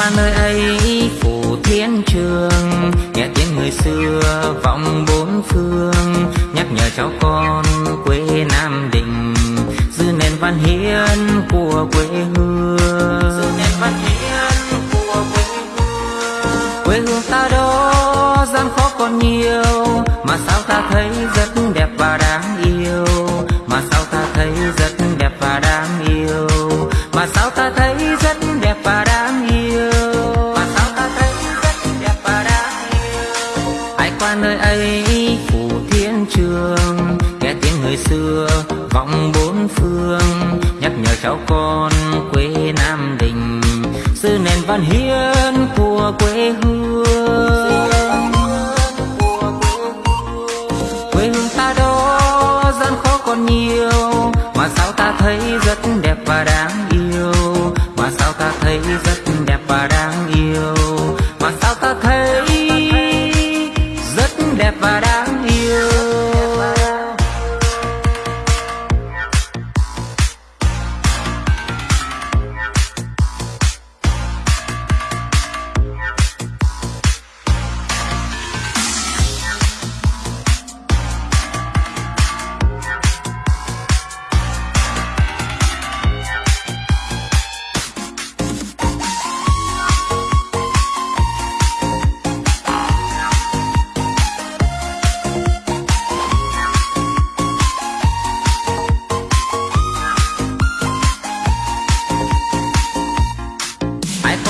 qua nơi ấy phủ thiên trường. Nghe tiếng người xưa vọng bốn phương, nhắc nhở cháu con quê nam định. Dư nền văn hiến của quê hương. Dư nền văn hiến của quê hương. Quê hương ta đó, gian khó còn nhiều. Mà sao ta thấy rất đẹp và đáng yêu? Mà sao ta thấy rất đẹp và đáng yêu? Mà sao ta thấy con quê nam Định, sư nền văn hiến của quê hương. Quê hương ta đó gian khó còn nhiều mà sao ta thấy giờ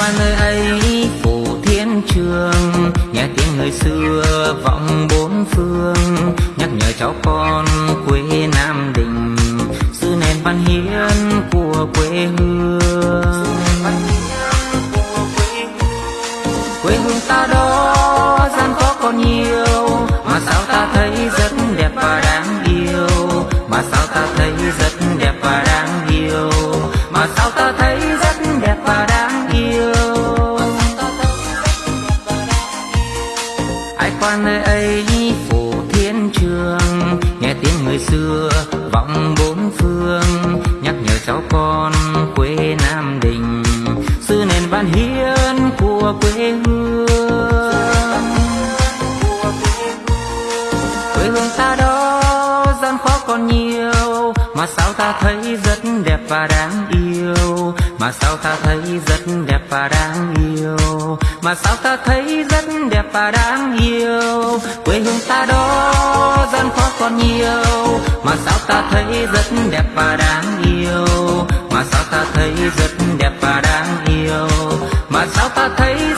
qua nơi ấy phủ thiên trường. Nghe tiếng người xưa vọng bốn phương. Nhắc nhở cháu con quê nam định. Sự nền văn hiến của quê hương. Sư hiến của quê hương. Quê hương ta đó gian khó còn nhiều, mà sao ta thấy rất đẹp và đáng yêu. Mà sao ta thấy rất đẹp và đáng yêu. Mà sao ta thấy rất đẹp và đáng yêu. Quê hương ta đó gian khó còn nhiều, mà sao ta thấy rất đẹp và đáng yêu. Mà sao ta thấy rất đẹp và đáng yêu mà sao ta thấy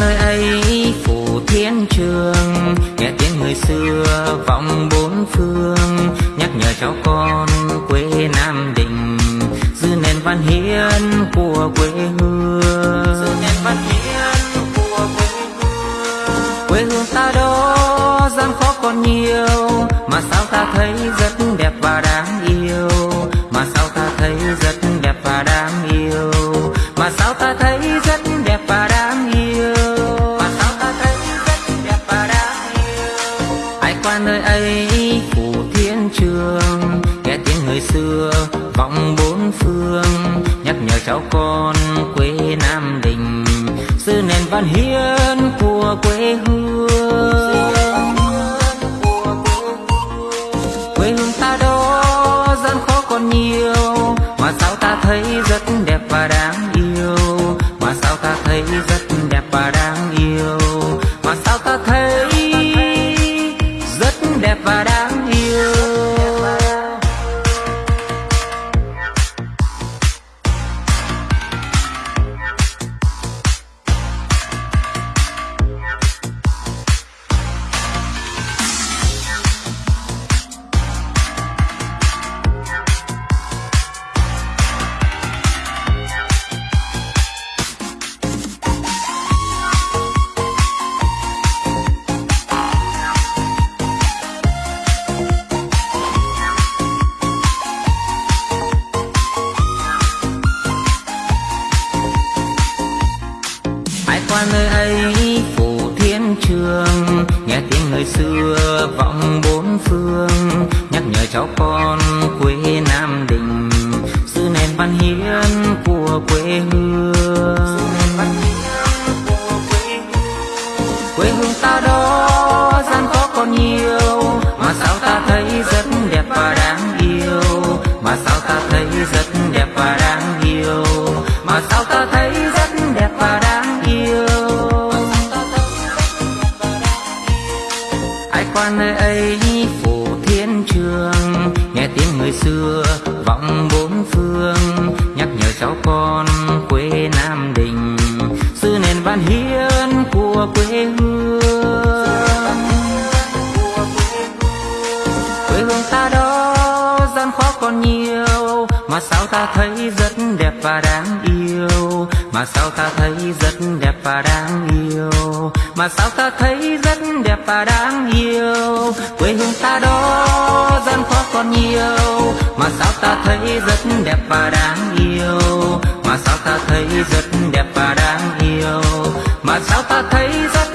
nơi ấy phủ thiên trường. Nghe tiếng người xưa vọng bốn phương. Nhắc nhở cháu con quê nam định. Giữ nền văn hiến của quê hương. Giữ nền văn hiến của quê hương. Quê hương ta đó gian khó còn nhiều mà sao ta thấy rất nghe xưa, vọng bốn phương, nhắc nhở cháu con quê nam định giữ nền văn hiến của quê hương nhắc nhở cháu con quê nam định giữ nền văn hiến của quê hương. Ta đó, gian khó còn nhiều. Mà sao ta thấy rất đẹp và đáng yêu? Mà sao ta thấy rất đẹp và đáng yêu? Mà sao ta thấy rất đẹp và đáng yêu? Quê hương ta đó, gian khó còn nhiều. Mà sao ta thấy rất đẹp và đáng yêu? Mà sao ta thấy rất đẹp và đáng yêu? Mà sao ta thấy rất